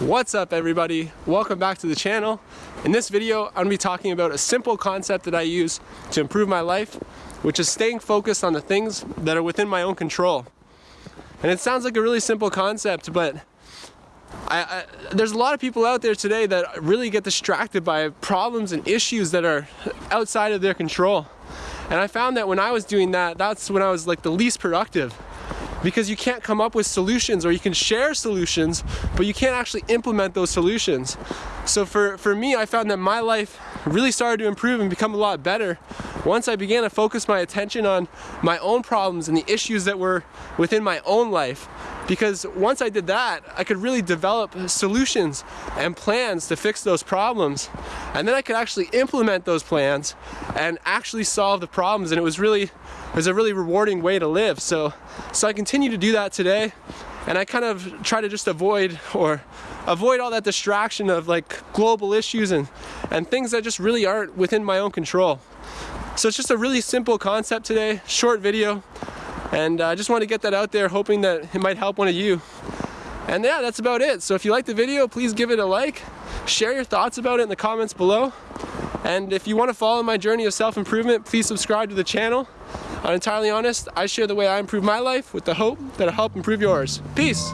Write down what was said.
What's up everybody? Welcome back to the channel. In this video, I'm gonna be talking about a simple concept that I use to improve my life, which is staying focused on the things that are within my own control. And it sounds like a really simple concept, but I, I, there's a lot of people out there today that really get distracted by problems and issues that are outside of their control. And I found that when I was doing that, that's when I was like the least productive because you can't come up with solutions or you can share solutions, but you can't actually implement those solutions. So for, for me, I found that my life really started to improve and become a lot better once I began to focus my attention on my own problems and the issues that were within my own life because once I did that, I could really develop solutions and plans to fix those problems. And then I could actually implement those plans and actually solve the problems. And it was really, it was a really rewarding way to live. So, so I continue to do that today. And I kind of try to just avoid or avoid all that distraction of like global issues and, and things that just really aren't within my own control. So it's just a really simple concept today, short video, and I just want to get that out there hoping that it might help one of you. And yeah, that's about it. So if you like the video, please give it a like, share your thoughts about it in the comments below. And if you want to follow my journey of self-improvement, please subscribe to the channel. I'm entirely honest, I share the way I improve my life with the hope that it'll help improve yours. Peace!